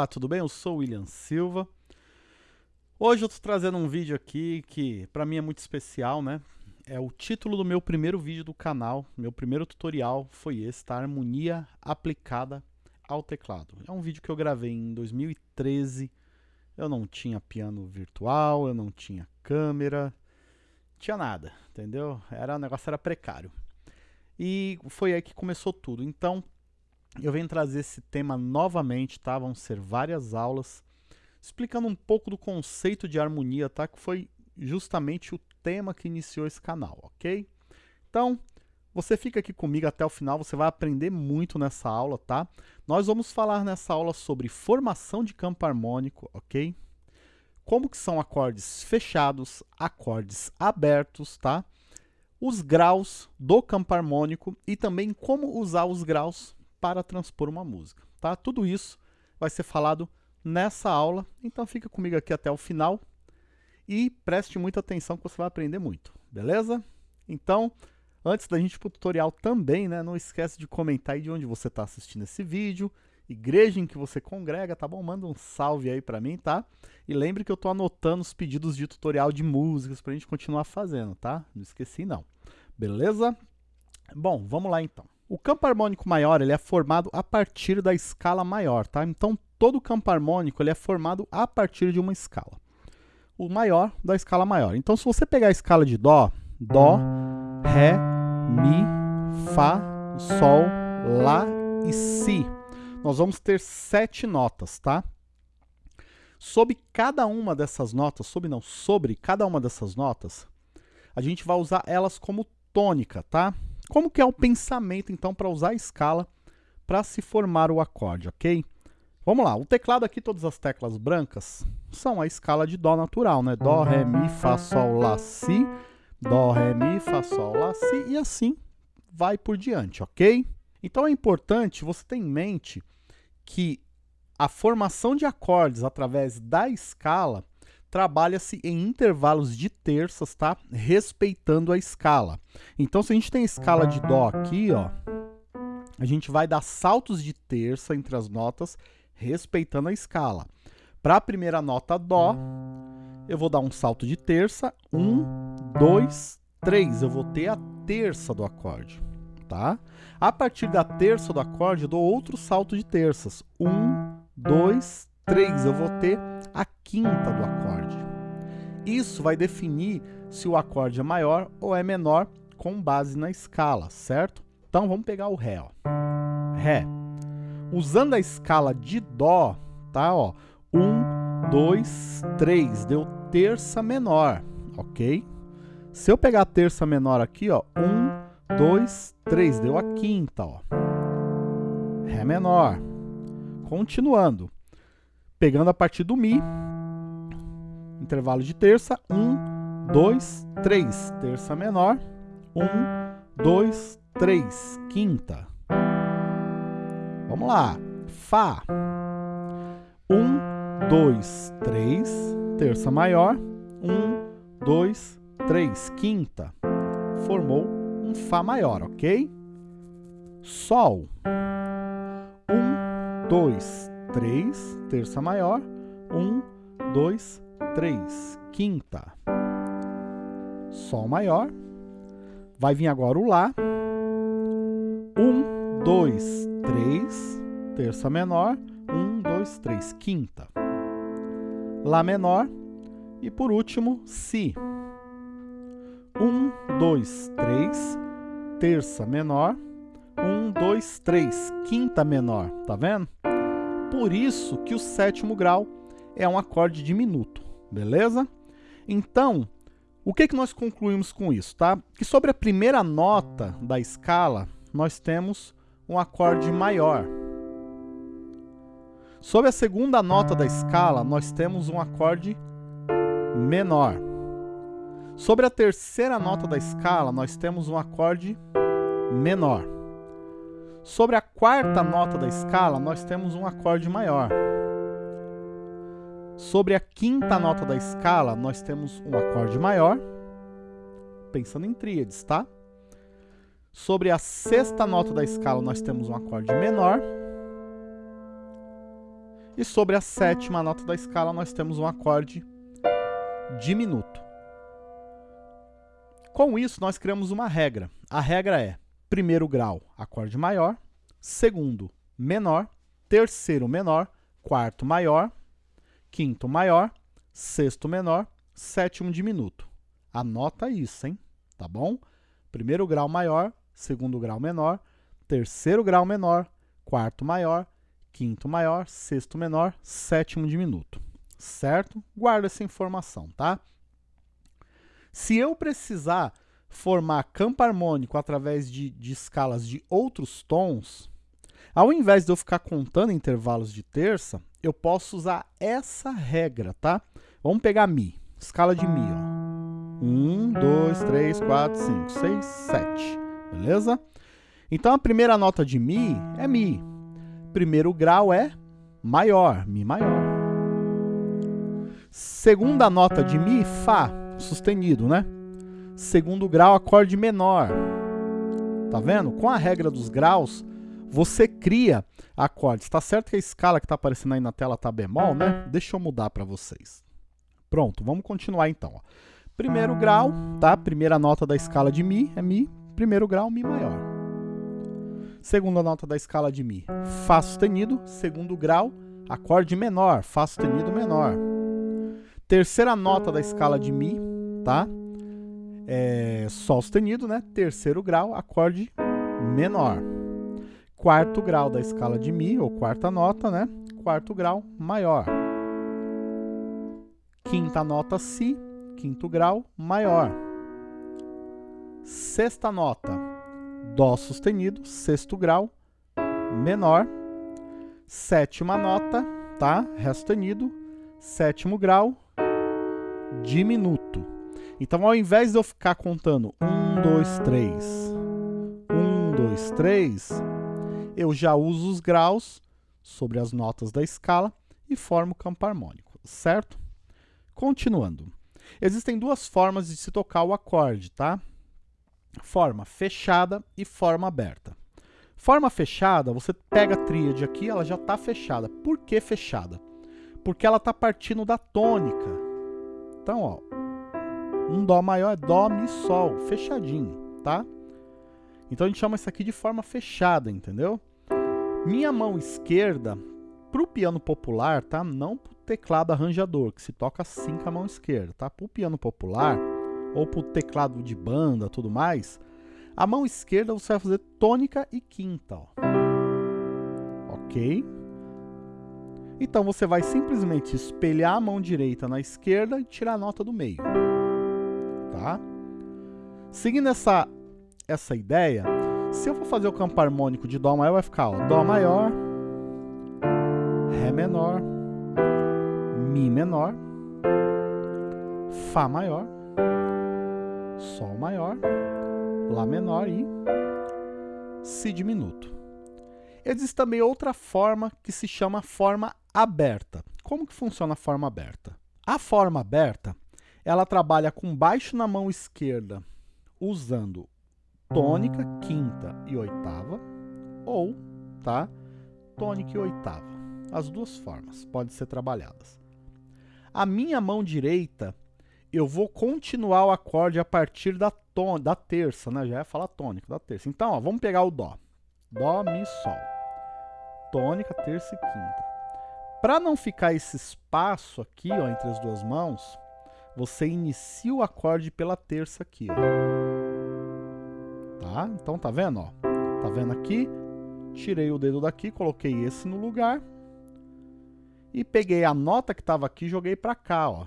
Olá, tudo bem? Eu sou o William Silva. Hoje eu estou trazendo um vídeo aqui que para mim é muito especial, né? É o título do meu primeiro vídeo do canal, meu primeiro tutorial foi esse, tá? Harmonia aplicada ao teclado. É um vídeo que eu gravei em 2013, eu não tinha piano virtual, eu não tinha câmera, tinha nada, entendeu? Era, o negócio era precário. E foi aí que começou tudo. Então, eu venho trazer esse tema novamente, tá? Vão ser várias aulas explicando um pouco do conceito de harmonia, tá? Que foi justamente o tema que iniciou esse canal, ok? Então, você fica aqui comigo até o final, você vai aprender muito nessa aula, tá? Nós vamos falar nessa aula sobre formação de campo harmônico, ok? Como que são acordes fechados, acordes abertos, tá? Os graus do campo harmônico e também como usar os graus para transpor uma música, tá? Tudo isso vai ser falado nessa aula, então fica comigo aqui até o final e preste muita atenção que você vai aprender muito, beleza? Então, antes da gente ir para o tutorial também, né, não esquece de comentar aí de onde você está assistindo esse vídeo, igreja em que você congrega, tá bom? Manda um salve aí para mim, tá? E lembre que eu estou anotando os pedidos de tutorial de músicas para a gente continuar fazendo, tá? Não esqueci não, beleza? Bom, vamos lá então. O campo harmônico maior ele é formado a partir da escala maior, tá? Então, todo campo harmônico ele é formado a partir de uma escala. O maior da escala maior. Então, se você pegar a escala de Dó, Dó, Ré, Mi, Fá, Sol, Lá e Si, nós vamos ter sete notas, tá? Sob cada uma dessas notas, sob não, sobre cada uma dessas notas, a gente vai usar elas como tônica, tá? Como que é o pensamento, então, para usar a escala para se formar o acorde, ok? Vamos lá, o teclado aqui, todas as teclas brancas, são a escala de Dó natural, né? Dó, Ré, Mi, Fá, Sol, Lá, Si, Dó, Ré, Mi, Fá, Sol, Lá, Si, e assim vai por diante, ok? Então é importante você ter em mente que a formação de acordes através da escala trabalha-se em intervalos de terças, tá? Respeitando a escala. Então, se a gente tem a escala de Dó aqui, ó, a gente vai dar saltos de terça entre as notas, respeitando a escala. Para a primeira nota Dó, eu vou dar um salto de terça, um, dois, três. Eu vou ter a terça do acorde, tá? A partir da terça do acorde, eu dou outro salto de terças. Um, dois, 3, eu vou ter a quinta do acorde. Isso vai definir se o acorde é maior ou é menor com base na escala, certo? Então vamos pegar o Ré. Ó. Ré. Usando a escala de Dó, tá? Ó, 1, 2, 3, deu terça menor, ok? Se eu pegar a terça menor aqui, ó, 1, 2, 3, deu a quinta, ó. Ré menor. Continuando pegando a partir do Mi, intervalo de terça, 1, 2, 3, terça menor, 1, 2, 3, quinta. Vamos lá, Fá, 1, 2, 3, terça maior, 1, 2, 3, quinta. Formou um Fá maior, ok? Sol, 1, 2, 3, terça maior, 1, 2, 3, quinta. Sol maior. Vai vir agora o Lá. 1, 2, 3, terça menor, 1, 2, 3, quinta. Lá menor. E por último, Si. 1, 2, 3, terça menor, 1, 2, 3, quinta menor, tá vendo? Por isso que o sétimo grau é um acorde diminuto, beleza? Então, o que, que nós concluímos com isso, tá? Que sobre a primeira nota da escala, nós temos um acorde maior. Sobre a segunda nota da escala, nós temos um acorde menor. Sobre a terceira nota da escala, nós temos um acorde menor. Sobre a quarta nota da escala, nós temos um acorde maior. Sobre a quinta nota da escala, nós temos um acorde maior, pensando em tríades, tá? Sobre a sexta nota da escala, nós temos um acorde menor. E sobre a sétima nota da escala, nós temos um acorde diminuto. Com isso, nós criamos uma regra. A regra é primeiro grau, acorde maior, segundo, menor, terceiro menor, quarto maior, quinto maior, sexto menor, sétimo diminuto. Anota isso, hein? Tá bom? Primeiro grau maior, segundo grau menor, terceiro grau menor, quarto maior, quinto maior, sexto menor, sétimo diminuto. Certo? Guarda essa informação, tá? Se eu precisar formar campo harmônico através de, de escalas de outros tons, ao invés de eu ficar contando intervalos de terça, eu posso usar essa regra, tá? Vamos pegar Mi, escala de Mi, ó. 1, 2, 3, 4, 5, 6, 7, beleza? Então a primeira nota de Mi é Mi. Primeiro grau é maior, Mi maior. Segunda nota de Mi, Fá, sustenido, né? Segundo grau, acorde menor. Tá vendo? Com a regra dos graus, você cria acordes. Tá certo que a escala que está aparecendo aí na tela tá bemol, né? Deixa eu mudar para vocês. Pronto, vamos continuar então. Ó. Primeiro grau, tá? Primeira nota da escala de Mi é Mi. Primeiro grau, Mi maior. Segunda nota da escala de Mi, Fá sustenido. Segundo grau, acorde menor, Fá sustenido menor. Terceira nota da escala de Mi, tá? É, Sol sustenido, né? Terceiro grau, acorde menor. Quarto grau da escala de Mi, ou quarta nota, né? Quarto grau, maior. Quinta nota, Si, quinto grau, maior. Sexta nota, Dó sustenido, sexto grau, menor. Sétima nota, tá? Ré sustenido, sétimo grau, diminuto. Então, ao invés de eu ficar contando 1, 2, 3, 1, 2, 3, eu já uso os graus sobre as notas da escala e formo o campo harmônico, certo? Continuando. Existem duas formas de se tocar o acorde, tá? Forma fechada e forma aberta. Forma fechada, você pega a tríade aqui, ela já está fechada. Por que fechada? Porque ela está partindo da tônica. Então, ó, um Dó maior é Dó, Mi, Sol, fechadinho, tá? Então a gente chama isso aqui de forma fechada, entendeu? Minha mão esquerda, para o piano popular, tá? Não para o teclado arranjador, que se toca assim com a mão esquerda, tá? Para o piano popular, ou para o teclado de banda, tudo mais, a mão esquerda você vai fazer tônica e quinta, ó. Ok? Então você vai simplesmente espelhar a mão direita na esquerda e tirar a nota do meio. Tá? Seguindo essa, essa ideia, se eu for fazer o campo harmônico de Dó maior, vai ficar ó, Dó maior, Ré menor, Mi menor, Fá maior, Sol maior, Lá menor e Si diminuto. Existe também outra forma que se chama forma aberta. Como que funciona a forma aberta? A forma aberta, ela trabalha com baixo na mão esquerda, usando tônica, quinta e oitava, ou, tá, tônica e oitava. As duas formas podem ser trabalhadas. A minha mão direita, eu vou continuar o acorde a partir da, ton da terça, né? Já ia falar tônica, da terça. Então, ó, vamos pegar o Dó. Dó, Mi, Sol. Tônica, terça e quinta. Para não ficar esse espaço aqui, ó, entre as duas mãos, você inicia o acorde pela terça aqui, ó. Tá? Então, tá vendo, ó? Tá vendo aqui? Tirei o dedo daqui, coloquei esse no lugar. E peguei a nota que estava aqui e joguei para cá, ó.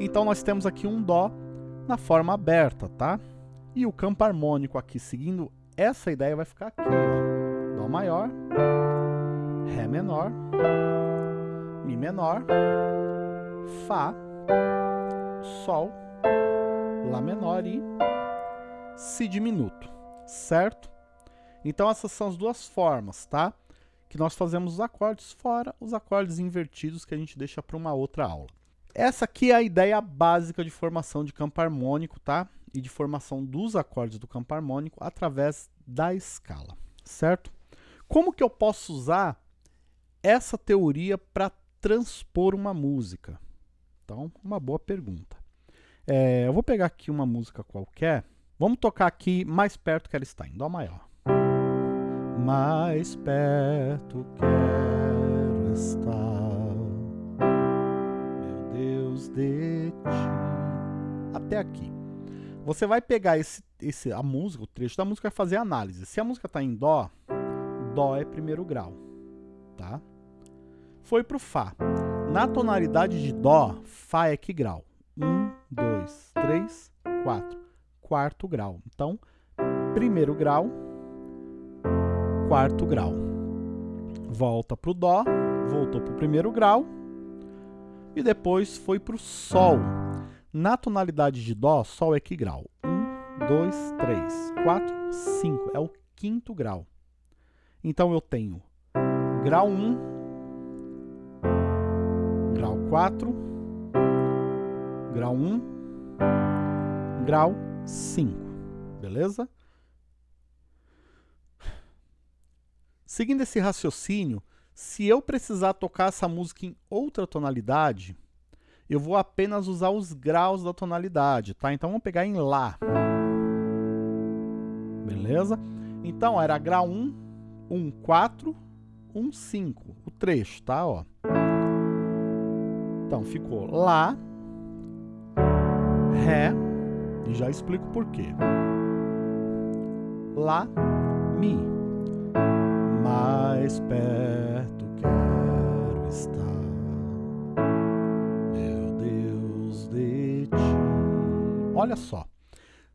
Então, nós temos aqui um Dó na forma aberta, tá? E o campo harmônico aqui, seguindo essa ideia, vai ficar aqui, ó. Dó maior, Ré menor, Mi menor, Fá, Sol, Lá menor e Si diminuto, certo? Então essas são as duas formas, tá? Que nós fazemos os acordes, fora os acordes invertidos que a gente deixa para uma outra aula. Essa aqui é a ideia básica de formação de campo harmônico, tá? E de formação dos acordes do campo harmônico através da escala, certo? Como que eu posso usar essa teoria para transpor uma música? Então, uma boa pergunta. É, eu vou pegar aqui uma música qualquer. Vamos tocar aqui mais perto que ela está, em Dó maior. Mais perto quero estar, meu Deus de ti. Até aqui. Você vai pegar esse, esse, a música, o trecho da música, e fazer análise. Se a música está em Dó, Dó é primeiro grau, tá? Foi pro Fá. Na tonalidade de Dó, Fá é que grau? Um, dois, três, quatro. Quarto grau. Então, primeiro grau, quarto grau. Volta pro Dó, voltou pro primeiro grau e depois foi pro Sol. Na tonalidade de Dó, Sol é que grau? Um, dois, três, quatro, cinco. É o quinto grau. Então eu tenho grau 1, grau 4, grau 1, grau 5, beleza? Seguindo esse raciocínio, se eu precisar tocar essa música em outra tonalidade, eu vou apenas usar os graus da tonalidade, tá? Então vamos pegar em Lá. Beleza? Então era grau 1, 1, 4, 1, 5. O trecho, tá? Ó. Então, ficou Lá, Ré, e já explico por quê. Lá, Mi. Mais perto quero estar, meu Deus de ti. Olha só,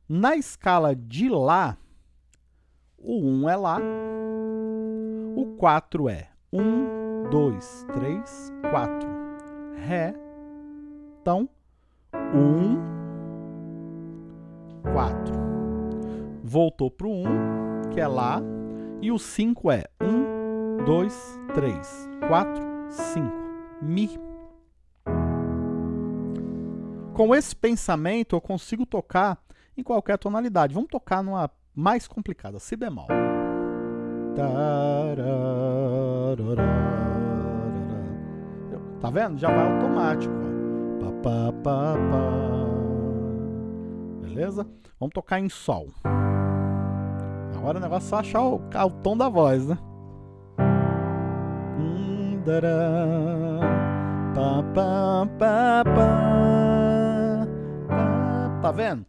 na escala de Lá, o 1 é Lá, o 4 é 1, 2, 3, 4. Ré. Então, 1, 4. Voltou para o 1, que é Lá. E o 5 é 1, 2, 3, 4, 5. Mi. Com esse pensamento, eu consigo tocar em qualquer tonalidade. Vamos tocar numa mais complicada, Si bemol. Tá vendo? Já vai automático. Ó. Beleza? Vamos tocar em Sol. Agora o negócio é só achar o, o tom da voz, né? Tá vendo?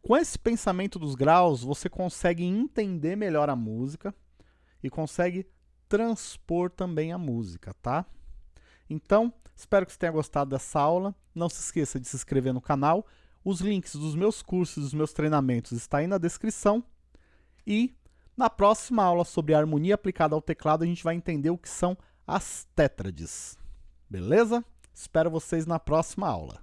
Com esse pensamento dos graus, você consegue entender melhor a música e consegue transpor também a música, tá? Então, espero que você tenha gostado dessa aula. Não se esqueça de se inscrever no canal. Os links dos meus cursos, dos meus treinamentos estão aí na descrição. E na próxima aula sobre harmonia aplicada ao teclado, a gente vai entender o que são as tétrades. Beleza? Espero vocês na próxima aula.